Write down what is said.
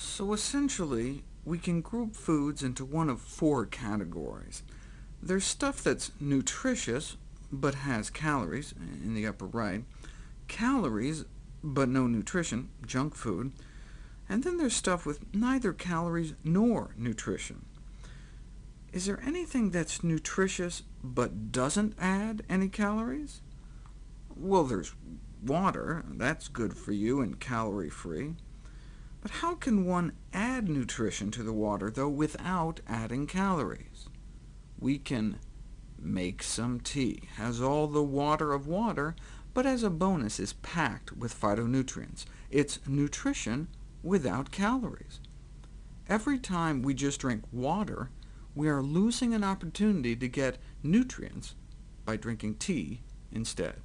So essentially, we can group foods into one of four categories. There's stuff that's nutritious, but has calories, in the upper right, calories, but no nutrition, junk food, and then there's stuff with neither calories nor nutrition. Is there anything that's nutritious but doesn't add any calories? Well, there's water. That's good for you and calorie-free. But how can one add nutrition to the water, though, without adding calories? We can make some tea, has all the water of water, but as a bonus is packed with phytonutrients. It's nutrition without calories. Every time we just drink water, we are losing an opportunity to get nutrients by drinking tea instead.